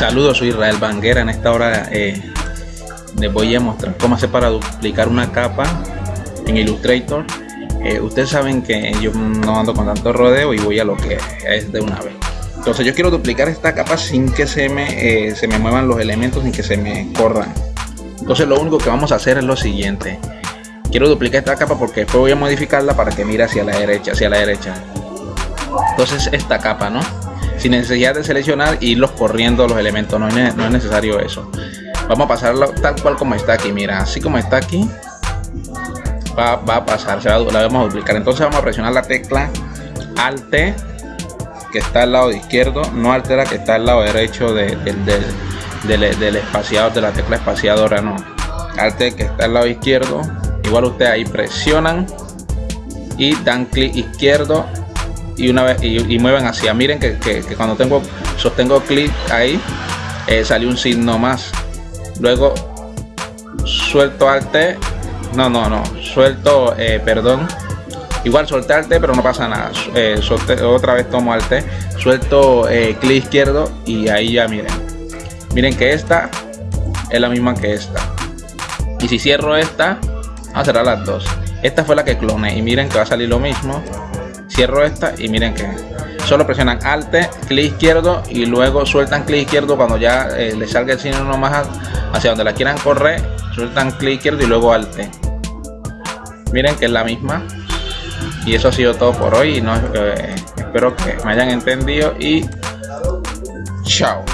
Saludos, soy Israel Banguera. En esta hora eh, les voy a mostrar cómo hacer para duplicar una capa en Illustrator. Eh, ustedes saben que yo no ando con tanto rodeo y voy a lo que es de una vez. Entonces yo quiero duplicar esta capa sin que se me, eh, se me muevan los elementos ni que se me corran. Entonces lo único que vamos a hacer es lo siguiente. Quiero duplicar esta capa porque después voy a modificarla para que mire hacia la derecha, hacia la derecha. Entonces esta capa, ¿no? Sin necesidad de seleccionar e irlos corriendo los elementos, no es, no es necesario eso. Vamos a pasarlo tal cual como está aquí, mira, así como está aquí, va, va a pasar, se va, la vamos a duplicar. Entonces vamos a presionar la tecla Alt que está al lado izquierdo, no altera que está al lado derecho de, del, del, espaciador, de la tecla espaciadora, no. Alt que está al lado izquierdo, igual ustedes ahí presionan y dan clic izquierdo y una vez y, mueven hacia miren que, cuando tengo sostengo clic ahí eh, salió un signo más. Luego suelto alt no no no suelto eh, perdón. Igual solté alt pero no pasa nada. Eh, otra vez tomo alt suelto clic izquierdo y ahí ya miren. Miren que esta es la misma que esta. Y si cierro esta a cerrar las dos. Esta fue la que cloné y miren que va a salir lo mismo cierro esta y miren que solo presionan alt clic izquierdo y luego sueltan clic izquierdo cuando ya eh, le salga el signo más hacia donde la quieran correr sueltan clic izquierdo y luego alt. Miren que es la misma y eso ha sido todo por hoy eh, espero que me hayan entendido y chao